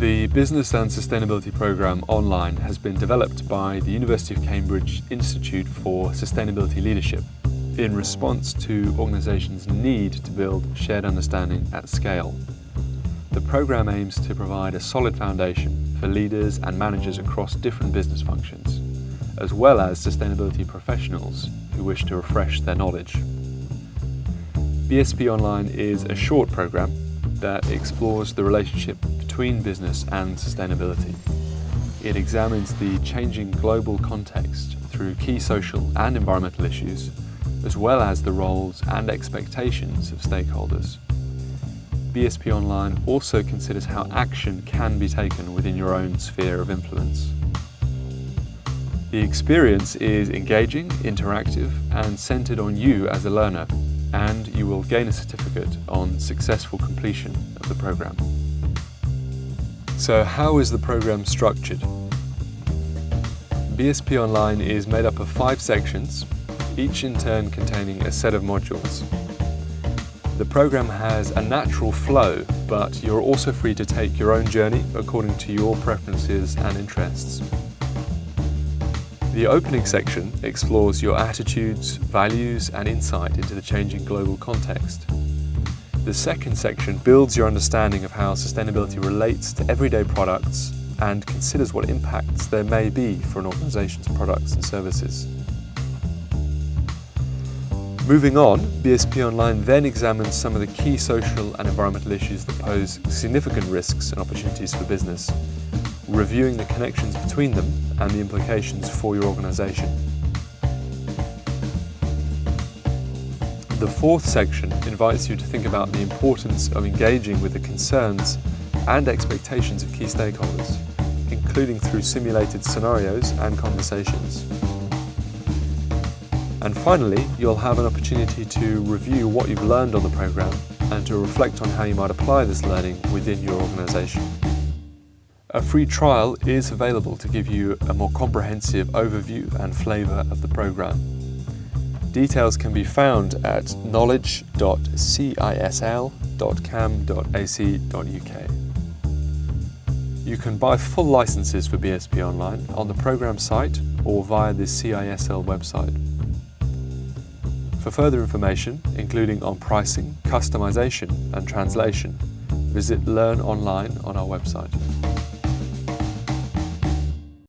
The Business and Sustainability Programme online has been developed by the University of Cambridge Institute for Sustainability Leadership in response to organisations' need to build shared understanding at scale. The programme aims to provide a solid foundation for leaders and managers across different business functions, as well as sustainability professionals who wish to refresh their knowledge. BSP Online is a short programme that explores the relationship between business and sustainability. It examines the changing global context through key social and environmental issues, as well as the roles and expectations of stakeholders. BSP Online also considers how action can be taken within your own sphere of influence. The experience is engaging, interactive and centred on you as a learner and you will gain a certificate on successful completion of the programme. So how is the programme structured? BSP Online is made up of five sections, each in turn containing a set of modules. The programme has a natural flow, but you're also free to take your own journey according to your preferences and interests. The opening section explores your attitudes, values and insight into the changing global context. The second section builds your understanding of how sustainability relates to everyday products and considers what impacts there may be for an organisation's products and services. Moving on, BSP Online then examines some of the key social and environmental issues that pose significant risks and opportunities for business, reviewing the connections between them and the implications for your organisation. The fourth section invites you to think about the importance of engaging with the concerns and expectations of key stakeholders, including through simulated scenarios and conversations. And finally, you'll have an opportunity to review what you've learned on the programme and to reflect on how you might apply this learning within your organisation. A free trial is available to give you a more comprehensive overview and flavour of the programme. Details can be found at knowledge.cisl.cam.ac.uk. You can buy full licenses for BSP Online on the programme site or via the CISL website. For further information, including on pricing, customisation and translation, visit Learn Online on our website.